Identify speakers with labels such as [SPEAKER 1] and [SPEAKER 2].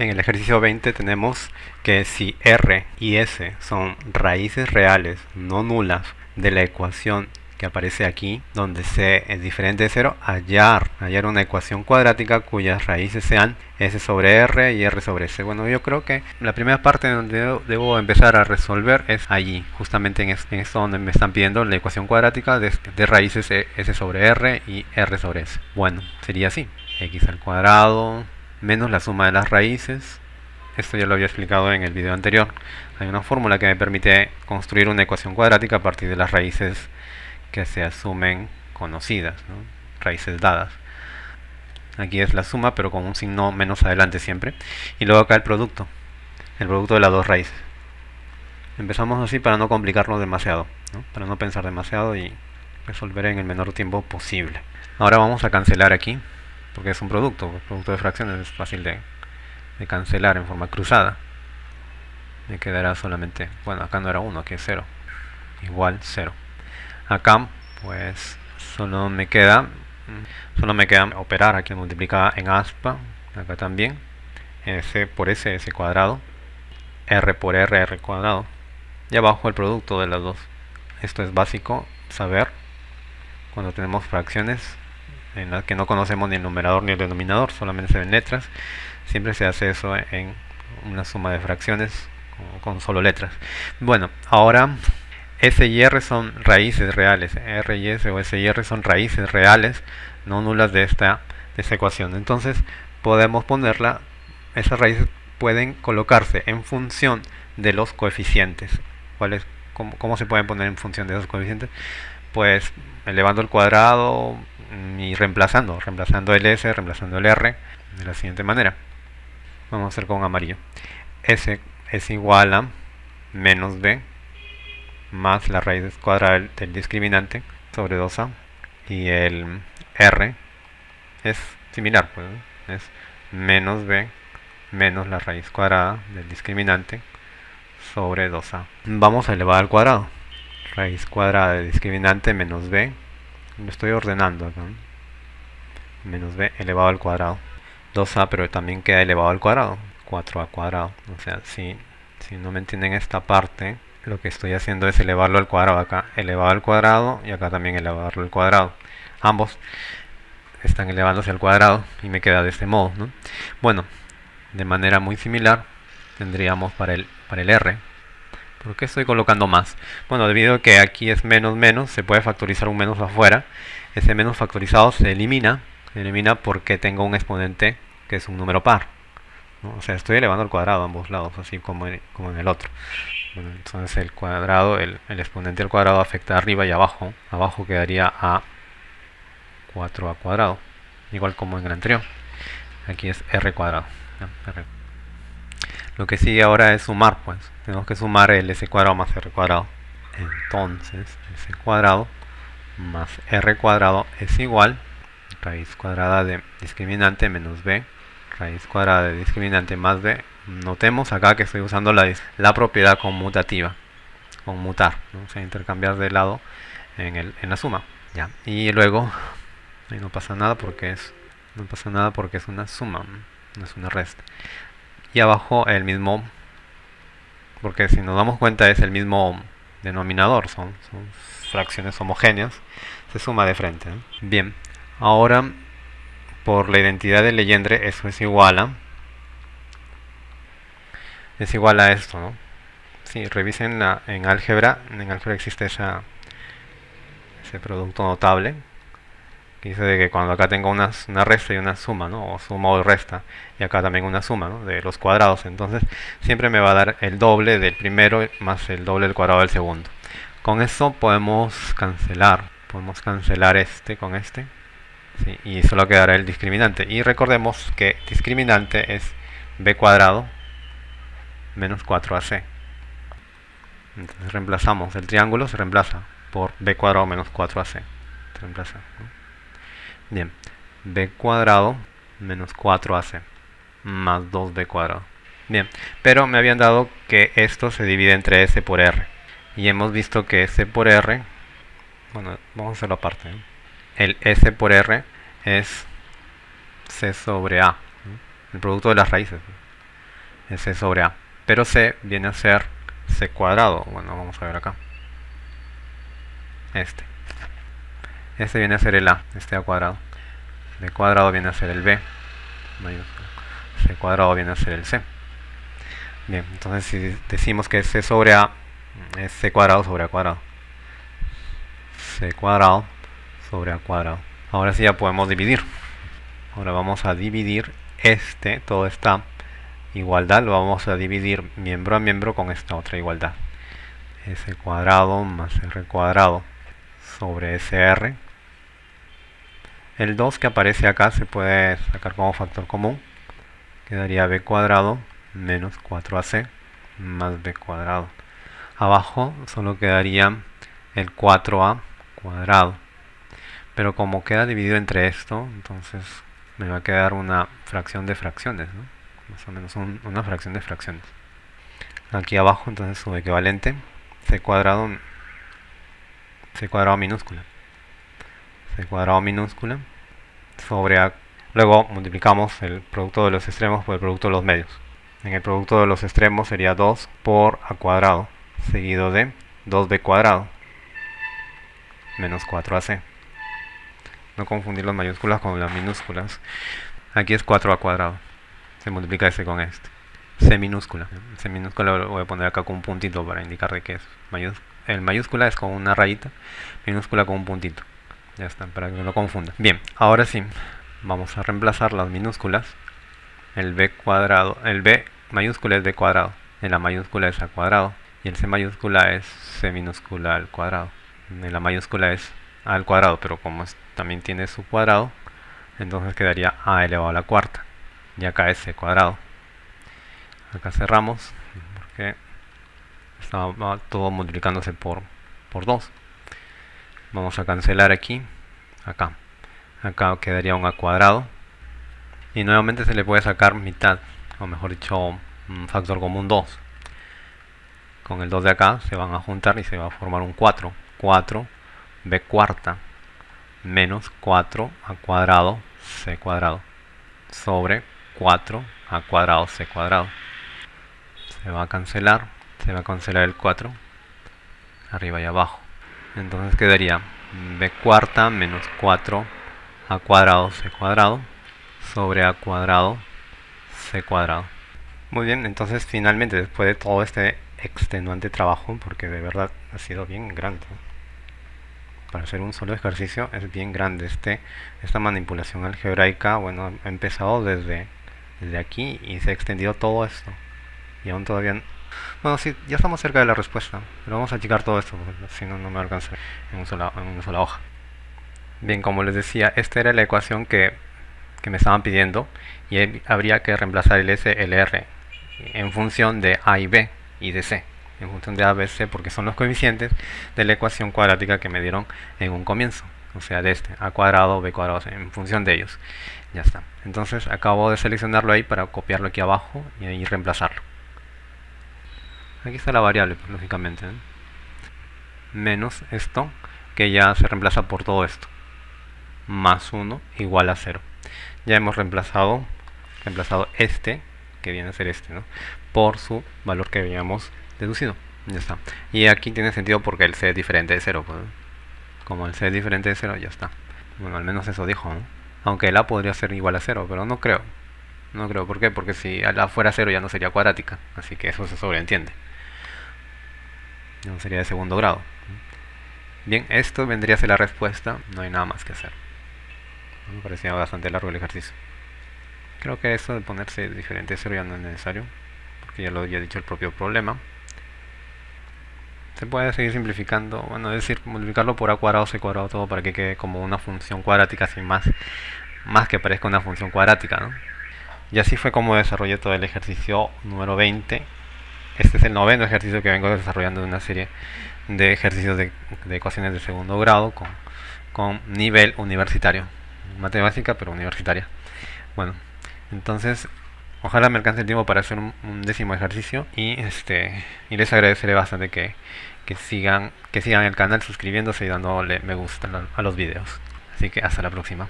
[SPEAKER 1] En el ejercicio 20 tenemos que si r y s son raíces reales no nulas de la ecuación que aparece aquí, donde c es diferente de 0, hallar, hallar una ecuación cuadrática cuyas raíces sean s sobre r y r sobre s. Bueno, yo creo que la primera parte donde debo empezar a resolver es allí, justamente en esto donde me están pidiendo la ecuación cuadrática de, de raíces s sobre r y r sobre s. Bueno, sería así, x al cuadrado menos la suma de las raíces. Esto ya lo había explicado en el video anterior. Hay una fórmula que me permite construir una ecuación cuadrática a partir de las raíces que se asumen conocidas, raíces dadas. Aquí es la suma, pero con un signo menos adelante siempre. Y luego acá el producto, el producto de las dos raíces. Empezamos así para no complicarlo demasiado, para no pensar demasiado y resolver en el menor tiempo posible. Ahora vamos a cancelar aquí porque es un producto, el producto de fracciones es fácil de, cancelar en forma cruzada. Me quedará solamente, bueno, acá no era 1, aquí es 0, igual 0. Acá, pues, solo me queda, solo me queda operar aquí multiplicada en aspa, acá también, s por s, s cuadrado, r por r, r cuadrado, y abajo el producto de las dos. Esto es básico saber cuando tenemos fracciones en la que no conocemos ni el numerador ni el denominador, solamente se ven letras. Siempre se hace eso en una suma de fracciones con, solo letras. Bueno, ahora S y R son raíces reales. R y S o S y R son raíces reales, no nulas de esta, de esta ecuación. Entonces podemos ponerla, esas raíces pueden colocarse en función de los coeficientes. ¿Cuál cómo, ¿Cómo se pueden poner en función de esos coeficientes? Pues elevando el cuadrado, y reemplazando, reemplazando el S, reemplazando el R de la siguiente manera. Vamos a hacer con amarillo. S es igual a menos B más la raíz cuadrada del discriminante sobre 2A y el R es similar, pues, es menos B menos la raíz cuadrada del discriminante sobre 2A. Vamos a elevar al cuadrado. Raíz cuadrada del discriminante menos B lo estoy ordenando acá. Menos b elevado al cuadrado. 2a, pero también queda elevado al cuadrado. 4a cuadrado. O sea, si, si no me entienden esta parte, lo que estoy haciendo es elevarlo al cuadrado acá. Elevado al cuadrado y acá también elevarlo al cuadrado. Ambos están elevándose al cuadrado y me queda de este modo. Bueno, de manera muy similar tendríamos para el, para el r ¿Por qué estoy colocando más? Bueno, debido a que aquí es menos menos, se puede factorizar un menos afuera. Ese menos factorizado se elimina. Se elimina porque tengo un exponente que es un número par. O sea, estoy elevando al cuadrado a ambos lados, así como en, como en el otro. entonces el cuadrado, el, exponente al cuadrado afecta arriba y abajo. Abajo quedaría a 4a cuadrado, igual como en el anterior. Aquí es r cuadrado. Lo que sigue ahora es sumar, pues. Tenemos que sumar el s cuadrado más r cuadrado. Entonces, s cuadrado más r cuadrado es igual raíz cuadrada de discriminante menos b raíz cuadrada de discriminante más b notemos acá que estoy usando la, la propiedad conmutativa conmutar ¿no? o sea intercambiar de lado en, el, en la suma ya y luego ahí no pasa nada porque es no pasa nada porque es una suma no es una resta y abajo el mismo porque si nos damos cuenta es el mismo denominador son, fracciones homogéneas se suma de frente bien ahora por la identidad de Legendre eso es igual a es igual a esto ¿no? si revisen la, en álgebra en álgebra existe esa, ese producto notable dice de que cuando acá tengo una, resta y una suma, ¿no? o suma o resta, y acá también una suma ¿no? de los cuadrados, entonces siempre me va a dar el doble del primero más el doble del cuadrado del segundo. Con eso podemos cancelar, podemos cancelar este con este, y solo quedará el discriminante. Y recordemos que discriminante es b cuadrado menos 4ac. Entonces reemplazamos el triángulo, se reemplaza por b cuadrado menos 4ac. Se reemplaza, Bien, b cuadrado menos 4ac más 2b cuadrado. Bien, pero me habían dado que esto se divide entre s por r. Y hemos visto que s por r, bueno, vamos a hacerlo aparte. ¿eh? El s por r es c sobre a, el producto de las raíces. es c sobre a. Pero c viene a ser c cuadrado. Bueno, vamos a ver acá. Este. Este viene a ser el a, este a cuadrado. b cuadrado viene a ser el b. c cuadrado viene a ser el c. Bien, entonces si decimos que c sobre a es c cuadrado sobre a cuadrado. c cuadrado sobre a cuadrado. Ahora sí ya podemos dividir. Ahora vamos a dividir este, toda esta igualdad, lo vamos a dividir miembro a miembro con esta otra igualdad. s cuadrado más r cuadrado sobre sr. El 2 que aparece acá se puede sacar como factor común. Quedaría b cuadrado menos 4ac más b cuadrado. Abajo solo quedaría el 4a cuadrado. Pero como queda dividido entre esto, entonces me va a quedar una fracción de fracciones, más o menos una fracción de fracciones. Aquí abajo entonces su equivalente, c cuadrado, c cuadrado minúscula, c cuadrado minúscula sobre a, luego multiplicamos el producto de los extremos por el producto de los medios. En el producto de los extremos sería 2 por a cuadrado seguido de 2b cuadrado menos 4ac. No confundir las mayúsculas con las minúsculas. Aquí es 4a cuadrado. Se multiplica este con este. C minúscula. C minúscula lo voy a poner acá con un puntito para indicar de qué es. el mayúscula es con una rayita, minúscula con un puntito. Ya está, para que no lo confunda. Bien, ahora sí, vamos a reemplazar las minúsculas. El b cuadrado, el b mayúscula es b cuadrado, en la mayúscula es a cuadrado y el c mayúscula es c minúscula al cuadrado. En la mayúscula es a al cuadrado, pero como también tiene su cuadrado, entonces quedaría a elevado a la cuarta. Y acá es c cuadrado. Acá cerramos porque estaba todo multiplicándose por, por 2. Vamos a cancelar aquí, acá. Acá quedaría un a cuadrado. Y nuevamente se le puede sacar mitad, o mejor dicho, un factor común 2. Con el 2 de acá se van a juntar y se va a formar un 4. 4 b cuarta menos 4 a cuadrado c cuadrado sobre 4 a cuadrado c cuadrado. Se va a cancelar, se va a cancelar el 4 arriba y abajo. Entonces quedaría b cuarta menos 4 a cuadrado c cuadrado sobre a cuadrado c cuadrado. Muy bien, entonces finalmente después de todo este extenuante trabajo, porque de verdad ha sido bien grande, para hacer un solo ejercicio es bien grande. Este, esta manipulación algebraica, bueno, ha empezado desde, desde aquí y se ha extendido todo esto. Y aún todavía... Bueno, sí, ya estamos cerca de la respuesta, pero vamos a achicar todo esto, porque si no, no me alcanza en, una sola hoja. Bien, como les decía, esta era la ecuación que, que me estaban pidiendo y habría que reemplazar el S, el R en función de A y B y de C en función de ABC porque son los coeficientes de la ecuación cuadrática que me dieron en un comienzo o sea de este a cuadrado b cuadrado en función de ellos. Ya está. Entonces acabo de seleccionarlo ahí para copiarlo aquí abajo y ahí reemplazarlo aquí está la variable pues, lógicamente ¿eh? menos esto que ya se reemplaza por todo esto más 1 igual a 0 ya hemos reemplazado reemplazado este que viene a ser este ¿no? por su valor que habíamos deducido. Ya está. Y aquí tiene sentido porque el c es diferente de 0. Pues. Como el c es diferente de 0, ya está. Bueno, al menos eso dijo, Aunque el a podría ser igual a 0, pero no creo. No creo. ¿Por qué? Porque si fuera 0 ya no sería cuadrática. Así que eso se sobreentiende. No sería de segundo grado. Bien, esto vendría a ser la respuesta. No hay nada más que hacer. Me parecía bastante largo el ejercicio. Creo que eso de ponerse diferente 0 ya no es necesario. Porque ya lo había dicho el propio problema se puede seguir simplificando, bueno, es decir, multiplicarlo por a cuadrado, c cuadrado, todo para que quede como una función cuadrática sin más, más que parezca una función cuadrática, ¿no? Y así fue como desarrollé todo el ejercicio número 20. Este es el noveno ejercicio que vengo desarrollando de una serie de ejercicios de, ecuaciones de segundo grado con, con nivel universitario. Matemática, pero universitaria. Bueno, entonces Ojalá me alcance el tiempo para hacer un, décimo ejercicio y este y les agradeceré bastante que, que, sigan que sigan el canal suscribiéndose y dándole me gusta a los videos. Así que hasta la próxima.